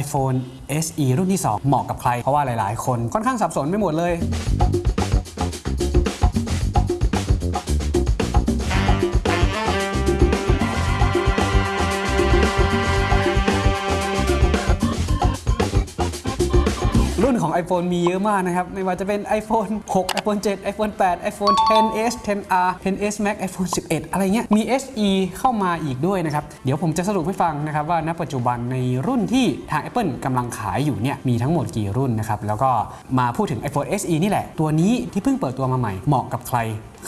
iPhone SE รุ่นที่ 2 เหมาะกับใคร เพราะว่าหลาย ๆ คนค่อนข้างสับสนไปหมดเลย รุ่นของ iPhone มีเยอะมากนะครับ ไม่ว่าจะเป็น iPhone 6 iPhone 7 iPhone 8 iPhone 10s 10r 10s Max iPhone 11 อะไรเงี้ย มี SE เข้ามาอีกด้วยนะครับ เดี๋ยวผมจะสรุปให้ฟังนะครับว่าณปัจจุบันในรุ่นที่ทาง Apple กำลังขายอยู่เนี่ยมีทั้งหมดกี่รุ่นนะครับ แล้วก็มาพูดถึง iPhone SE นี่แหละ ตัวนี้ที่เพิ่งเปิดตัวมาใหม่เหมาะกับใคร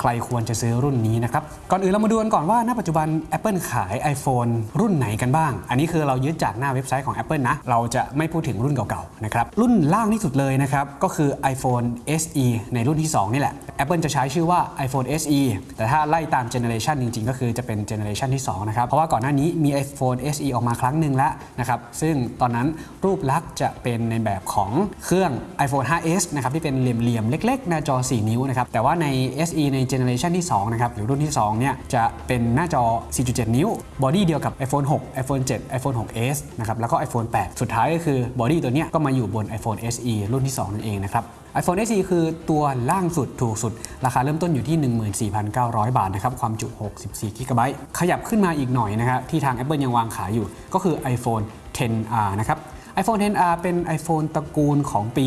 ใครควรจะซื้อรุ่นนี้นะครับ ก่อนอื่นเรามาดูกันก่อนว่าณปัจจุบัน Apple ขาย iPhone รุ่นไหนกันบ้าง อันนี้คือเรายึดจากหน้าเว็บไซต์ของ Apple นะ เราจะไม่พูดถึงรุ่นเก่าๆนะครับ รุ่นล่างที่สุดเลยนะครับ ก็คือ iPhone SE ในรุ่นที่ 2 นี่แหละ Apple จะใช้ชื่อว่า iPhone SE แต่ถ้าไล่ตามเจเนอเรชันจริงๆ ก็คือจะเป็นเจเนอเรชันที่2นะครับ เพราะว่าก่อนหน้านี้มี iPhone SE ออกมาครั้งหนึ่งแล้วนะครับ ซึ่งตอนนั้นรูปลักษณ์จะเป็นในแบบของเครื่อง iPhone 5s นะครับที่เป็นเหลี่ยมๆเล็ก ๆ หน้าจอ 4 นิ้วนะครับแต่ว่าใน SE ในเจเนอเรชันที่2นะครับหรือรุ่นที่2เนี่ยจะเป็นหน้าจอ 4.7 นิ้ว body เดียวกับ iPhone 6 iPhone 7 iPhone 6s นะครับแล้วก็ iPhone 8 สุดท้ายก็คือ body ตัวเนี้ยก็มาอยู่บน iPhone SE รุ่นที่ 2 นั่นเองนะครับ iPhone SE คือตัวล่างสุดถูกสุด ราคาเริ่มต้นอยู่ที่ 14,900 บาทนะครับ ความจุ 64 g b ขยับขึ้นมาอีกหน่อยนะครับที่ทาง Apple ยังวางขายอยู่ ก็คือ iPhone 10R นะครับ iPhone 10R เป็น iPhone ตระกูลของปี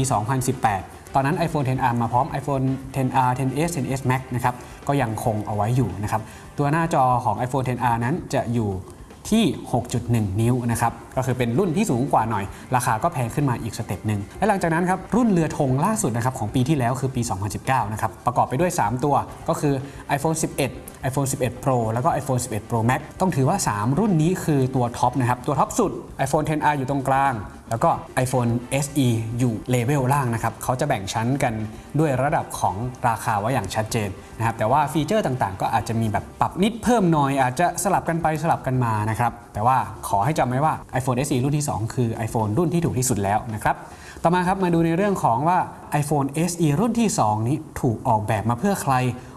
2018 ตอนนั้น iPhone 10R มาพร้อม iPhone 10R 10s 10s Max นะครับก็ยังคงเอาไว้อยู่นะครับตัวหน้าจอของ iPhone 10R นั้นจะอยู่ที่ 6.1 นิ้วนะครับก็คือเป็นรุ่นที่สูงกว่าหน่อย ราคาก็แพงขึ้นมาอีก step หนึ่งและหลังจากนั้นครับรุ่นเรือธงล่าสุดนะครับของปีที่แล้วคือปี 2019 นะครับประกอบไปด้วย 3 ตัวก็คือ iPhone 11 iPhone 11 Pro แล้วก็ iPhone 11 Pro Max ต้องถือว่า 3 รุ่นนี้คือตัว top นะครับตัว top สุด iPhone 10R อยู่ตรงกลาง แล้วก็ iPhone SE อยู่เลเวลล่างนะครับเขาจะแบ่งชั้นกันด้วยระดับของราคาไว้อย่างชัดเจนนะครับแต่ว่าฟีเจอร์ต่างๆ ก็อาจจะมีแบบปรับนิดเพิ่มหน่อย อาจจะสลับกันไปสลับกันมานะครับแต่ว่าขอให้จำไว้ว่า iPhone SE รุ่นที่ 2 คือ iPhone รุ่นที่ถูกที่สุดแล้วนะครับต่อมาครับมาดูในเรื่องของว่า iPhone SE รุ่นที่ 2 นี้ถูกออกแบบมาเพื่อใคร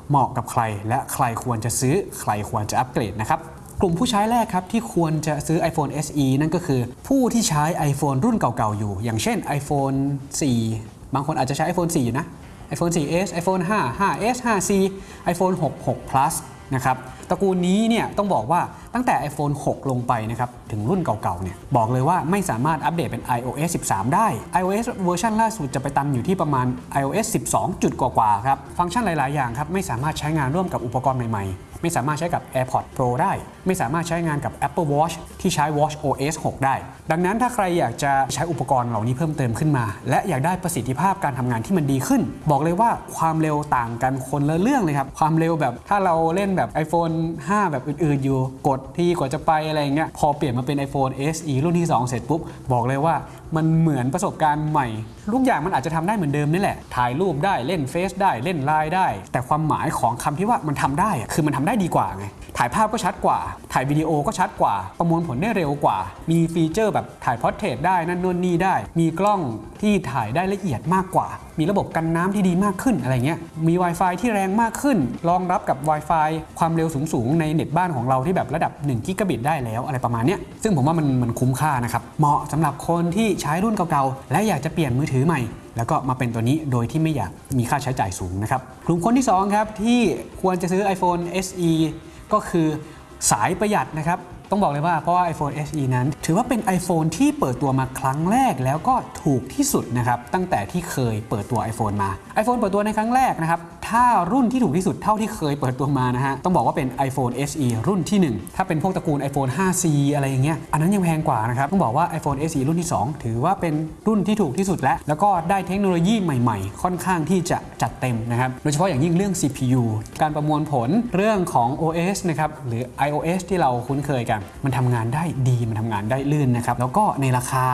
เหมาะกับใคร และใครควรจะซื้อใครควรจะอัปเกรดนะครับ กลุ่มผู้ใช้แรกครับที่ควรจะซื้อ iPhone SE นั่นก็คือ ผู้ที่ใช้ iPhone รุ่นเก่าๆอยู่ อย่างเช่น iPhone 4 บางคนอาจจะใช้ iPhone 4 อยู่นะ iPhone 4s iPhone 5 5s 5c iPhone 6 6 plus นะครับตระกูลนี้เนี่ยต้องบอกว่าตั้งแต่ iPhone 6 ลงไปนะครับ ถึงรุ่นเก่าๆเนี่ยบอกเลยว่าไม่สามารถอัปเดตเป็น iOS 13 ได้ iOS เวอร์ชันล่าสุดจะไปตันอยู่ที่ประมาณ iOS 12 จุดกว่าๆครับ ฟังก์ชันหลายๆอย่างครับ ไม่สามารถใช้งานร่วมกับอุปกรณ์ใหม่ๆ ไม่สามารถใช้กับ AirPods Pro ได้ ไม่สามารถใช้งานกับ Apple Watch ที่ใช้ Watch OS 6 ได้ ดังนั้นถ้าใครอยากจะใช้อุปกรณ์เหล่านี้เพิ่มเติมขึ้นมา และอยากได้ประสิทธิภาพการทำงานที่มันดีขึ้น บอกเลยว่าความเร็วต่างกันคนละเรื่องเลยครับความเร็วแบบถ้าเราเล่นแบบ iPhone 5 แบบอื่นๆอยู่ กดที่กว่าจะไปอะไรเงี้ยพอเปลี่ยนมาเป็น iPhone SE รุ่นที่ 2 เสร็จปุ๊บ บอกเลยว่ามันเหมือนประสบการณ์ใหม่ทุกอย่างมันอาจจะทำได้เหมือนเดิมนี่แหละ ถ่ายรูปได้เล่นเฟซได้เล่นไลน์ได้ แต่ความหมายของคำที่ว่ามันทำได้อะคือมันทำได้ดีกว่าไง ถ่ายภาพก็ชัดกว่า ถ่ายวิดีโอก็ชัดกว่า ประมวลผลได้เร็วกว่า มีฟีเจอร์แบบถ่าย portrait ได้นั่นนู่นนี่ได้ มีกล้องที่ถ่ายได้ละเอียดมากกว่า มีระบบกันน้ำที่ดีมากขึ้นอะไรเงี้ย มี Wi-Fi ที่แรงมากขึ้น รองรับกับ Wi-Fi ความเร็วสูงๆ ในเน็ตบ้านของเราที่แบบระดับ1กิกะบิตได้แล้วอะไรประมาณเนี้ย ซึ่งผมว่ามันมันคุ้มค่านะครับ เหมาะสำหรับคนที่ใช้รุ่นเก่าๆ และอยากจะเปลี่ยนมือถือใหม่แล้วก็มาเป็นตัวนี้โดยที่ไม่อยากมีค่าใช้จ่ายสูงนะครับกลุ่มคนที่สองครับที่ควรจะซื้อ iPhone SE ก็คือสายประหยัดนะครับ ต้องบอกเลยว่าเพราะว่า iPhone SE นั้น ถือว่าเป็น iPhone ที่เปิดตัวมาครั้งแรกแล้วก็ถูกที่สุดนะครับ ตั้งแต่ที่เคยเปิดตัว iPhone มา iPhone เปิดตัวในครั้งแรกนะครับ ถ้ารุ่นที่ถูกที่สุดเท่าที่เคยเปิดตัวมานะฮะ ต้องบอกว่าเป็น iPhone SE รุ่นที่ 1 ถ้าเป็นพวกตระกูล iPhone 5C อะไรอย่างเงี้ย อันนั้นยังแพงกว่านะครับ ต้องบอกว่า iPhone SE รุ่นที่ 2 ถือว่าเป็นรุ่นที่ถูกที่สุดแล้ว แล้วก็ได้เทคโนโลยีใหม่ๆ ค่อนข้างที่จะจัดเต็มนะครับ โดยเฉพาะอย่างยิ่งเรื่อง CPU การประมวลผลเรื่องของ OS นะครับ หรือ iOS ที่เราคุ้นเคยกันมันทำงานได้ดีมันทำงานได้ลื่นนะครับ แล้วก็ในราคา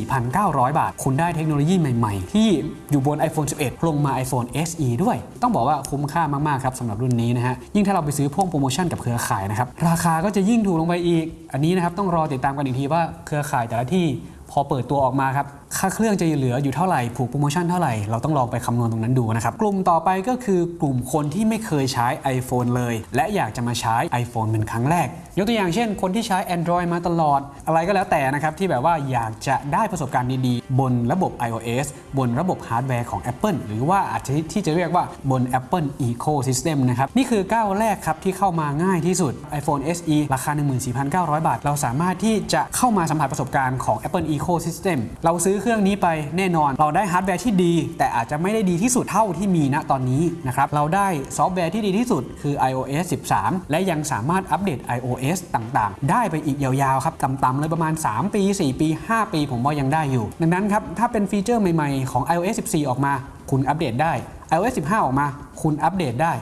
14,900 บาท คุณได้เทคโนโลยีใหม่ๆ ที่อยู่บน iPhone 11 ลงมา iPhone SE ด้วย ต้องบอกว่าคุ้มค่ามากๆครับสำหรับรุ่นนี้นะฮะ ยิ่งถ้าเราไปซื้อพ่วงโปรโมชั่นกับเครือข่ายนะครับ ราคาก็จะยิ่งถูกลงไปอีก อันนี้นะครับต้องรอติดตามกันอีกทีว่าเครือข่ายแต่ละที่พอเปิดตัวออกมาครับ ค่าเครื่องจะเหลืออยู่เท่าไหร่ผูกโปรโมชั่นเท่าไหร่ เราต้องลองไปคำนวณตรงนั้นดูนะครับกลุ่มต่อไปก็คือกลุ่มคนที่ไม่เคยใช้ iPhone เลย และอยากจะมาใช้ iPhone เป็นครั้งแรก ยกตัวอย่างเช่น คนที่ใช้ Android มาตลอด อะไรก็แล้วแต่นะครับที่แบบว่าอยากจะได้ประสบการณ์ดีๆ บนระบบ iOS บนระบบฮาร์ดแวร์ของ Apple หรือว่าอาจจะที่จะเรียกว่าบน Apple Ecosystem นะครับนี่คือก้าวแรกครับที่เข้ามาง่ายที่สุด iPhone SE ราคา 14,900 บาท เราสามารถที่จะเข้ามาสัมผัสประสบการณ์ของ Apple Ecosystem เราซื้อเครื่องนี้ไปแน่นอน เราได้ฮาร์ดแวร์ที่ดี แต่อาจจะไม่ได้ดีที่สุดเท่าที่มีณตอนนี้นะครับเราได้ซอฟต์แวร์ที่ดีที่สุดคือ iOS 13 และยังสามารถอัปเดต iOS ต่างๆ ได้ไปอีกยาวๆครับต่ำๆเลยประมาณ 3 ปี 4 ปี 5 ปี ผมว่ายังได้อยู่ ดังนั้นครับถ้าเป็นฟีเจอร์ใหม่ๆของ iOS 14 ออกมา คุณอัปเดตได้ iOS 15 ออกมา คุณอัปเดตได้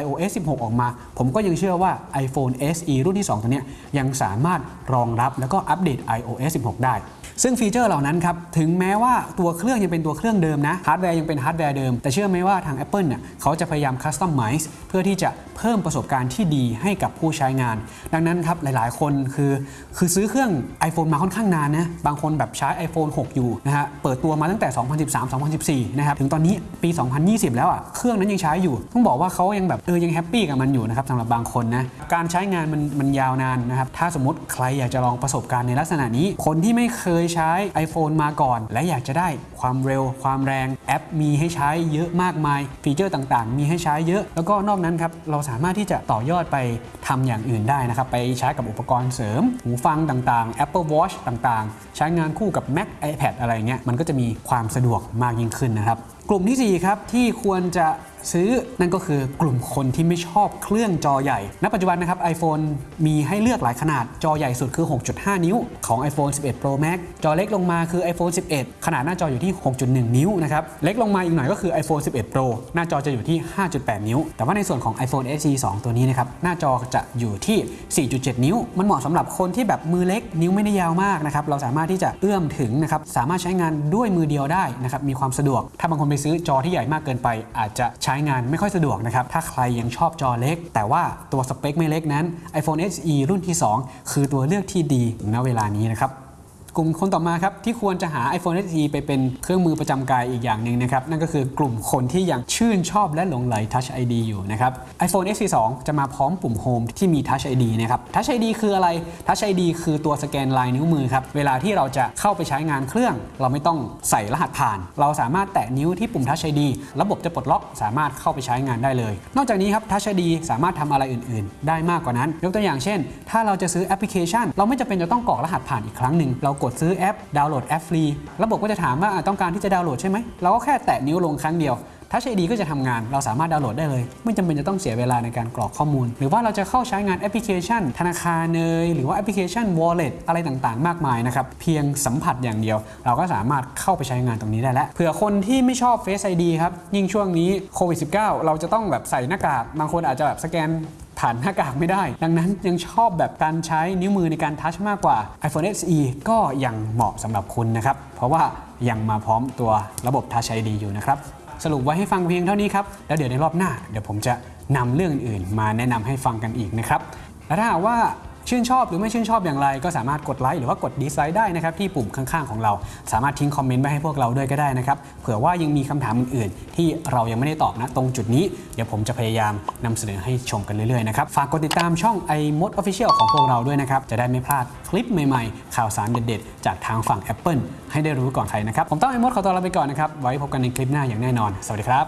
iOS 16 ออกมา ผมก็ยังเชื่อว่า iPhone SE รุ่นที่ 2 ตัวนี้ยังสามารถรองรับแล้วก็อัปเดต iOS 16 ได้ ซึ่งฟีเจอร์เหล่านั้นครับถึงแม้ว่าตัวเครื่องยังเป็นตัวเครื่องเดิมนะฮาร์ดแวร์ยังเป็นฮาร์ดแวร์เดิม แต่เชื่อไหมว่าทาง Apple เนี่ยเขาจะพยายาม customize เพื่อที่จะเพิ่มประสบการณ์ที่ดีให้กับผู้ใช้งาน ดังนั้นครับหลายๆ คนคือคือซื้อเครื่อง iPhone มาค่อนข้างนานนะบางคนแบบใช้ iPhone 6 อยู่นะฮะเปิดตัวมาตั้งแต่ 2013-2014 นะครับถึงตอนนี้ปี 2020 แล้วอะเครื่องนั้นยังใช้อยู่ ต้องบอกว่าเขายังแบบเออยัง happy กับมันอยู่นะครับสำหรับบางคนนะการใช้งานมันมันยาวนานนะครับถ้าสมมติใครอยากจะลองประสบการณ์ในลักษณะนี้ คนที่ไม่เคยใช้ iPhone มาก่อน และอยากจะได้ความเร็ว ความแรงแอป มีให้ใช้เยอะมากมาย ฟีเจอร์ต่างๆ มีให้ใช้เยอะ แล้วก็นอกนั้นครับเราสามารถที่จะต่อยอดไปทำอย่างอื่นได้นะครับไปใช้กับอุปกรณ์เสริม หูฟังต่างๆ Apple Watch ต่างๆ ใช้งานคู่กับ Mac iPad อะไรเงี้ยมันก็จะมีความสะดวกมากยิ่งขึ้นนะครับ กลุ่มที่ 4 ครับที่ควรจะซื้อนั่นก็คือกลุ่มคนที่ไม่ชอบเครื่องจอใหญ่ ณ ปัจจุบันนะครับ iPhone มีให้เลือกหลายขนาด จอใหญ่สุดคือ 6.5 นิ้ว ของ iPhone 11 Pro Max จอเล็กลงมาคือ iPhone 11 ขนาดหน้าจออยู่ที่ 6.1 นิ้วนะครับ เล็กลงมาอีกหน่อยก็คือ iPhone 11 Pro หน้าจอจะอยู่ที่ 5.8 นิ้ว แต่ว่าในส่วนของ iPhone SE 2 ตัวนี้นะครับ หน้าจอจะอยู่ที่ 4.7 นิ้ว มันเหมาะสำหรับคนที่แบบมือเล็ก นิ้วไม่ได้ยาวมากนะครับ เราสามารถที่จะเอื้อมถึงนะครับ สามารถใช้งานด้วยมือเดียวได้นะครับ มีความสะดวก ถ้าบางคนไปซื้อจอที่ใหญ่มากเกินไป อาจจะใช้งานไม่ค่อยสะดวกนะครับ ถ้าใครยังชอบจอเล็ก แต่ว่าตัวสเปคไม่เล็กนั้น iPhone SE รุ่นที่ 2 คือตัวเลือกที่ดีณเวลานี้นะครับ กลุ่มคนต่อมาครับที่ควรจะหา iPhone SE ไปเป็นเครื่องมือประจำกายอีกอย่างหนึ่งนะครับนั่นก็คือกลุ่มคนที่ยังชื่นชอบและหลงไหล Touch ID อยู่นะครับ iPhone SE 2จะมาพร้อมปุ่ม Home ที่มี Touch ID นะครับ Touch ID คืออะไร Touch ID คือตัวสแกนลายนิ้วมือครับเวลาที่เราจะเข้าไปใช้งานเครื่อง เราไม่ต้องใส่รหัสผ่าน เราสามารถแตะนิ้วที่ปุ่ม Touch ID ระบบจะปลดล็อกสามารถเข้าไปใช้งานได้เลย นอกจากนี้ครับ Touch ID สามารถทำอะไรอื่น ๆ ได้มากกว่านั้น ยกตัวอย่างเช่น ถ้าเราจะซื้อแอปพลิเคชัน เราไม่จำเป็นจะต้องกรอกรหัสผ่านอีกครั้งหนึ่งเรากดซื้อแอป ดาวน์โหลดแอปฟรี ระบบก็จะถามว่าต้องการที่จะดาวน์โหลดใช่ไหม เราก็แค่แตะนิ้วลงครั้งเดียวทัชไอดีก็จะทำงาน เราสามารถดาวน์โหลดได้เลย ไม่จำเป็นจะต้องเสียเวลาในการกรอกข้อมูล หรือว่าเราจะเข้าใช้งานแอปพลิเคชัน ธนาคารเนยหรือว่าแอปพลิเคชัน Wallet อะไรต่างๆ มากมายนะครับ เพียงสัมผัสอย่างเดียว เราก็สามารถเข้าไปใช้งานตรงนี้ได้แล้ว เผื่อคนที่ไม่ชอบ Face ID ครับ ยิ่งช่วงนี้โควิด -19 เราจะต้องแบบใส่หน้ากาก บางคนอาจจะแบบสแกน ผ่านหน้ากากไม่ได้ ดังนั้นยังชอบแบบการใช้นิ้วมือในการทัชมากกว่า iPhone SE ก็ยังเหมาะสำหรับคุณนะครับ เพราะว่ายังมาพร้อมตัวระบบ Touch ID อยู่นะครับสรุปไว้ให้ฟังเพียงเท่านี้ครับ แล้วเดี๋ยวในรอบหน้า เดี๋ยวผมจะนำเรื่องอื่นมาแนะนำให้ฟังกันอีกนะครับ และถ้าว่า ชื่นชอบหรือไม่ชื่นชอบอย่างไร ก็สามารถกดไลค์หรือว่ากดดีไซน์ได้นะครับที่ปุ่มข้างๆของเรา สามารถทิ้งคอมเมนต์ไว้ให้พวกเราด้วยก็ได้นะครับเผื่อว่ายังมีคำถามอื่นๆ ที่เรายังไม่ได้ตอบนะตรงจุดนี้ เดี๋ยวผมจะพยายามนำเสนอให้ชมกันเรื่อยๆนะครับฝากกดติดตามช่อง iMod Official ของพวกเราด้วยนะครับจะได้ไม่พลาดคลิปใหม่ๆ ข่าวสารเด็ดๆ จากทางฝั่ง Apple ให้ได้รู้ก่อนใครนะครับผมต้อง iMod ขอตัวลาไปก่อนนะครับไว้พบกันในคลิปหน้าอย่างแน่นอน สวัสดีครับ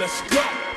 Let's go.